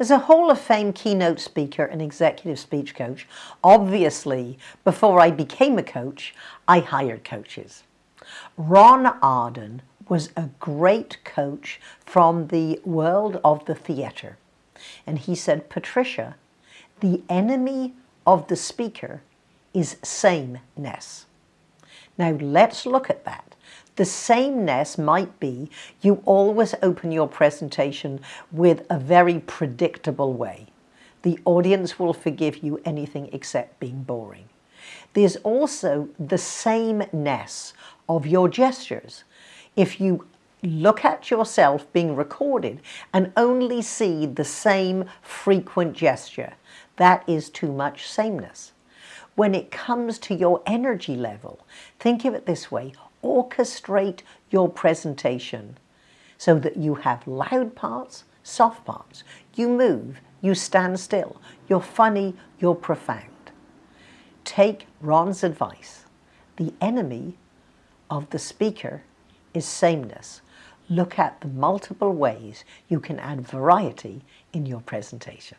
As a Hall of Fame keynote speaker and executive speech coach, obviously, before I became a coach, I hired coaches. Ron Arden was a great coach from the world of the theater. And he said, Patricia, the enemy of the speaker is sameness. Now let's look at that. The sameness might be you always open your presentation with a very predictable way. The audience will forgive you anything except being boring. There's also the sameness of your gestures. If you look at yourself being recorded and only see the same frequent gesture, that is too much sameness. When it comes to your energy level, think of it this way, orchestrate your presentation so that you have loud parts, soft parts. You move, you stand still, you're funny, you're profound. Take Ron's advice. The enemy of the speaker is sameness. Look at the multiple ways you can add variety in your presentation.